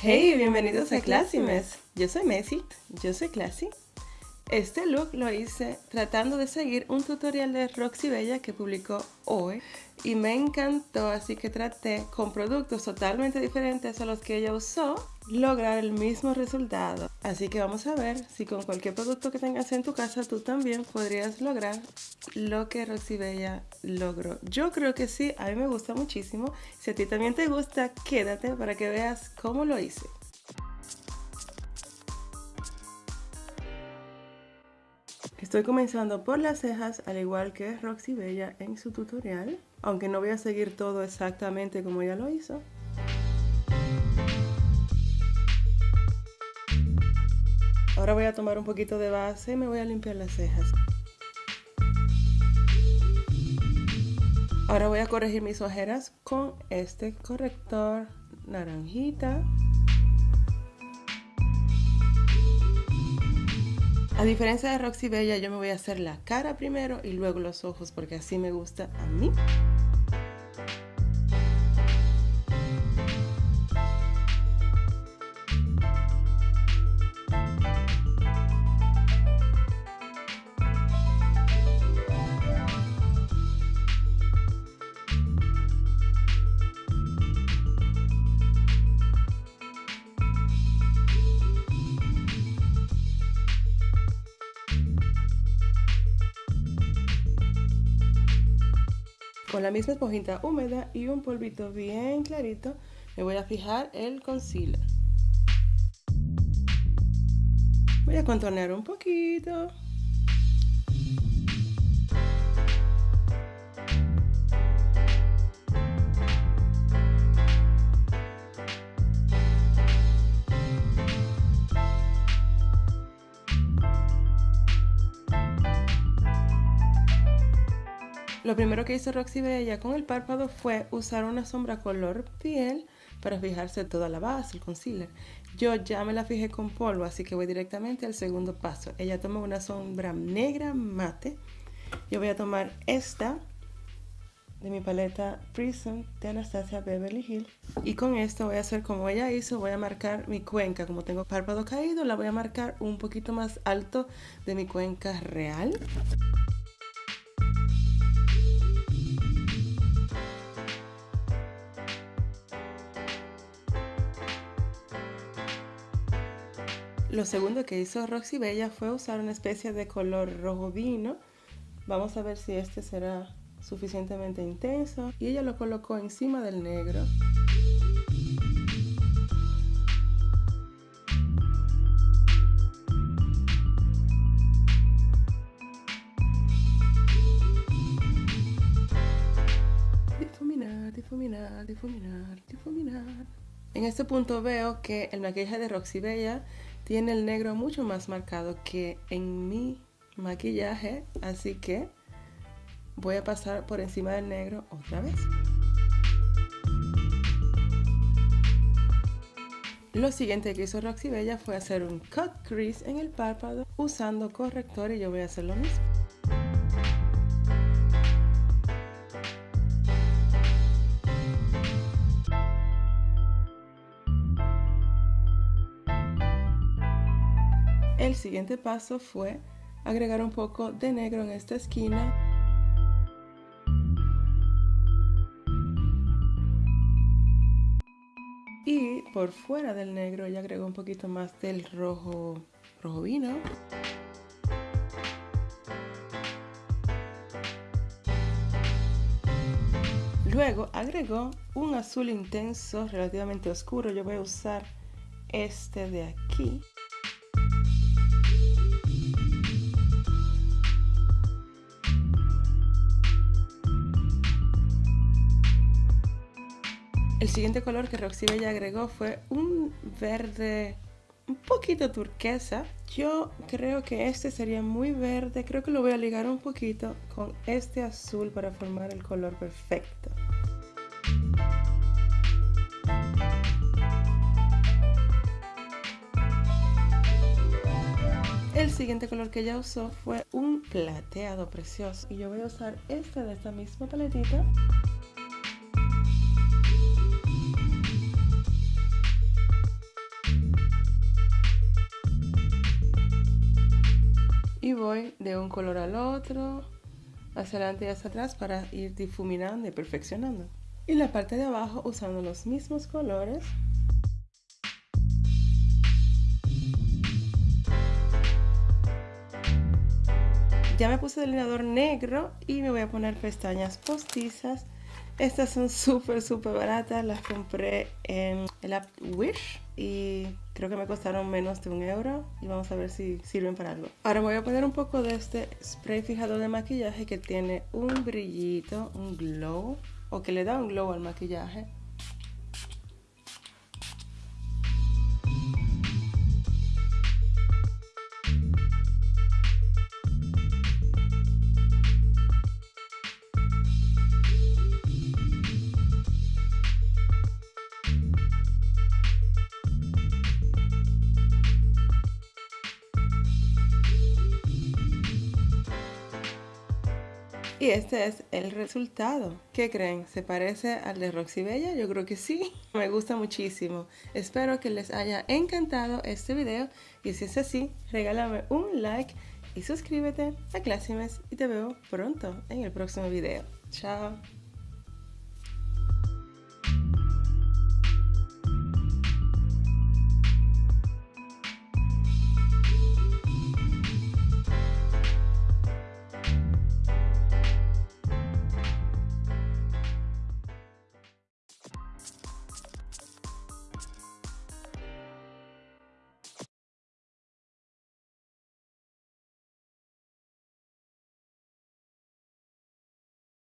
Hey, bienvenidos a Classymes. Yo soy Messi, yo soy Classy. Este look lo hice tratando de seguir un tutorial de Roxy Bella que publicó hoy y me encantó, así que traté con productos totalmente diferentes a los que ella usó lograr el mismo resultado. Así que vamos a ver si con cualquier producto que tengas en tu casa tú también podrías lograr lo que Roxy Bella logró. Yo creo que sí, a mí me gusta muchísimo. Si a ti también te gusta, quédate para que veas cómo lo hice. Estoy comenzando por las cejas, al igual que Roxy Bella en su tutorial, aunque no voy a seguir todo exactamente como ella lo hizo. Ahora voy a tomar un poquito de base y me voy a limpiar las cejas. Ahora voy a corregir mis ojeras con este corrector naranjita. A diferencia de Roxy Bella, yo me voy a hacer la cara primero y luego los ojos porque así me gusta a mí. Con la misma esponjita húmeda y un polvito bien clarito, me voy a fijar el concealer. Voy a contornear un poquito. Lo primero que hizo Roxy Bella con el párpado fue usar una sombra color piel para fijarse toda la base, el concealer. Yo ya me la fijé con polvo, así que voy directamente al segundo paso. Ella toma una sombra negra mate. Yo voy a tomar esta de mi paleta Prism de Anastasia Beverly Hills. Y con esto voy a hacer como ella hizo, voy a marcar mi cuenca. Como tengo párpado caído, la voy a marcar un poquito más alto de mi cuenca real. Lo segundo que hizo Roxy Bella fue usar una especie de color rojo vino. Vamos a ver si este será suficientemente intenso. Y ella lo colocó encima del negro. Difuminar, difuminar, difuminar, difuminar. En este punto veo que el maquillaje de Roxy Bella tiene el negro mucho más marcado que en mi maquillaje, así que voy a pasar por encima del negro otra vez. Lo siguiente que hizo Roxy Bella fue hacer un cut crease en el párpado usando corrector y yo voy a hacer lo mismo. El siguiente paso fue agregar un poco de negro en esta esquina. Y por fuera del negro ya agregó un poquito más del rojo, rojo vino. Luego agregó un azul intenso relativamente oscuro. Yo voy a usar este de aquí. El siguiente color que Roxy Bella agregó fue un verde un poquito turquesa. Yo creo que este sería muy verde. Creo que lo voy a ligar un poquito con este azul para formar el color perfecto. El siguiente color que ella usó fue un plateado precioso. Y yo voy a usar este de esta misma paletita. Voy de un color al otro, hacia adelante y hacia atrás para ir difuminando y perfeccionando. Y la parte de abajo usando los mismos colores. Ya me puse delineador negro y me voy a poner pestañas postizas. Estas son súper, súper baratas. Las compré en el app Wish y creo que me costaron menos de un euro. Y vamos a ver si sirven para algo. Ahora voy a poner un poco de este spray fijador de maquillaje que tiene un brillito, un glow, o que le da un glow al maquillaje. Y este es el resultado. ¿Qué creen? ¿Se parece al de Roxy Bella? Yo creo que sí. Me gusta muchísimo. Espero que les haya encantado este video y si es así, regálame un like y suscríbete a Clásimes y te veo pronto en el próximo video. Chao.